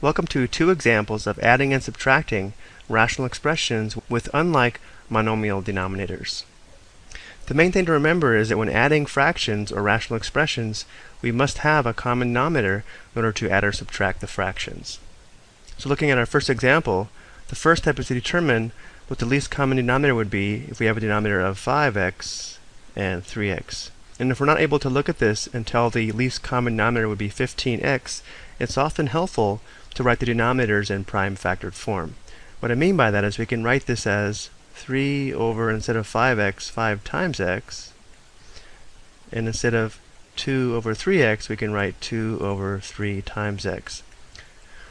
Welcome to two examples of adding and subtracting rational expressions with unlike monomial denominators. The main thing to remember is that when adding fractions or rational expressions, we must have a common denominator in order to add or subtract the fractions. So looking at our first example, the first step is to determine what the least common denominator would be if we have a denominator of 5x and 3x. And if we're not able to look at this and tell the least common denominator would be 15x, it's often helpful to write the denominators in prime factored form. What I mean by that is we can write this as 3 over, instead of 5x, 5 times x. And instead of 2 over 3x, we can write 2 over 3 times x.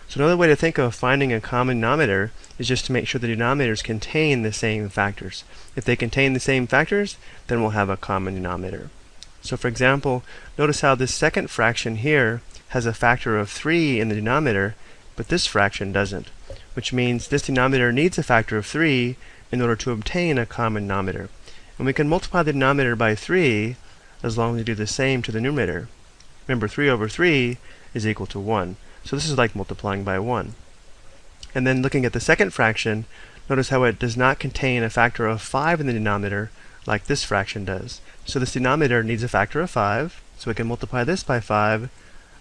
So another way to think of finding a common denominator is just to make sure the denominators contain the same factors. If they contain the same factors, then we'll have a common denominator. So for example, notice how this second fraction here has a factor of 3 in the denominator, but this fraction doesn't, which means this denominator needs a factor of 3 in order to obtain a common denominator. And we can multiply the denominator by 3 as long as we do the same to the numerator. Remember, 3 over 3 is equal to 1. So this is like multiplying by 1. And then looking at the second fraction, notice how it does not contain a factor of 5 in the denominator like this fraction does. So this denominator needs a factor of 5, so we can multiply this by 5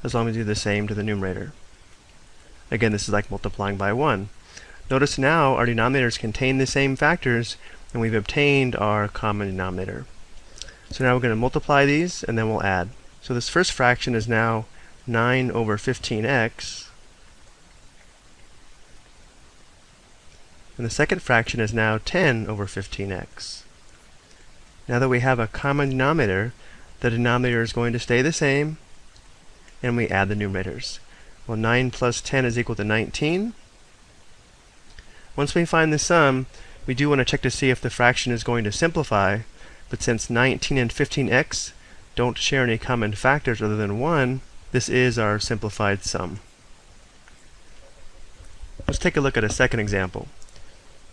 as long as we do the same to the numerator. Again, this is like multiplying by 1. Notice now our denominators contain the same factors and we've obtained our common denominator. So now we're going to multiply these and then we'll add. So this first fraction is now 9 over 15x. And the second fraction is now 10 over 15x. Now that we have a common denominator, the denominator is going to stay the same, and we add the numerators. Well, 9 plus 10 is equal to 19. Once we find the sum, we do want to check to see if the fraction is going to simplify, but since 19 and 15x don't share any common factors other than 1, this is our simplified sum. Let's take a look at a second example.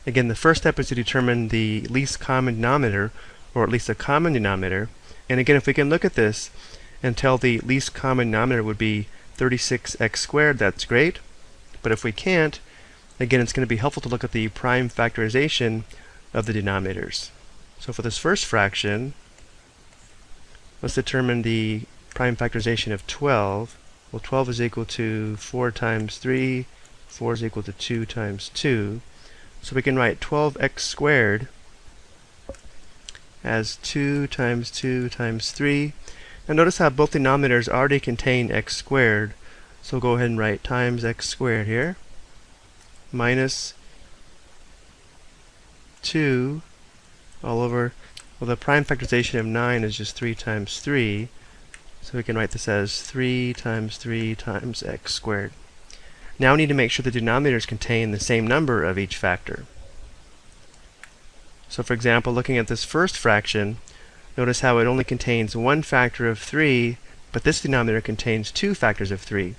Again, the first step is to determine the least common denominator, or at least a common denominator. And again, if we can look at this and tell the least common denominator would be 36x squared, that's great. But if we can't, again, it's going to be helpful to look at the prime factorization of the denominators. So for this first fraction, let's determine the prime factorization of 12. Well, 12 is equal to 4 times 3. 4 is equal to 2 times 2. So we can write 12x squared as 2 times 2 times 3. And notice how both denominators already contain x squared. So go ahead and write times x squared here minus 2 all over, well the prime factorization of 9 is just 3 times 3. So we can write this as 3 times 3 times x squared. Now we need to make sure the denominators contain the same number of each factor. So for example, looking at this first fraction, notice how it only contains one factor of 3, but this denominator contains two factors of 3.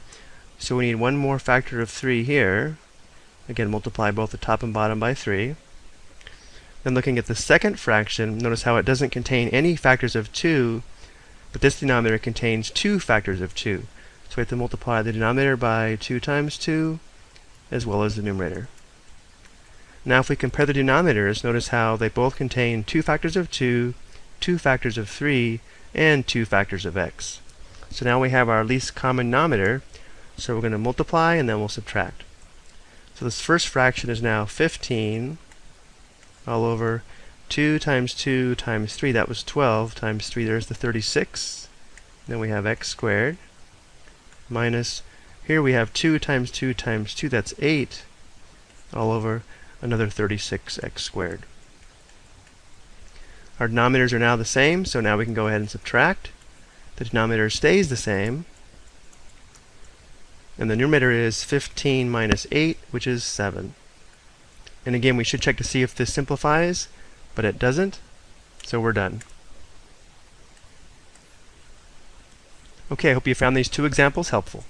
So we need one more factor of 3 here. Again, multiply both the top and bottom by 3. Then looking at the second fraction, notice how it doesn't contain any factors of 2, but this denominator contains two factors of 2. So we have to multiply the denominator by 2 times 2, as well as the numerator. Now if we compare the denominators, notice how they both contain two factors of 2, two factors of 3, and two factors of x. So now we have our least common denominator, so we're going to multiply and then we'll subtract. So this first fraction is now 15 all over 2 times 2 times 3, that was 12, times 3, there's the 36. Then we have x squared minus, here we have 2 times 2 times 2, that's 8, all over another 36x squared. Our denominators are now the same, so now we can go ahead and subtract. The denominator stays the same. And the numerator is 15 minus 8, which is 7. And again, we should check to see if this simplifies but it doesn't, so we're done. Okay, I hope you found these two examples helpful.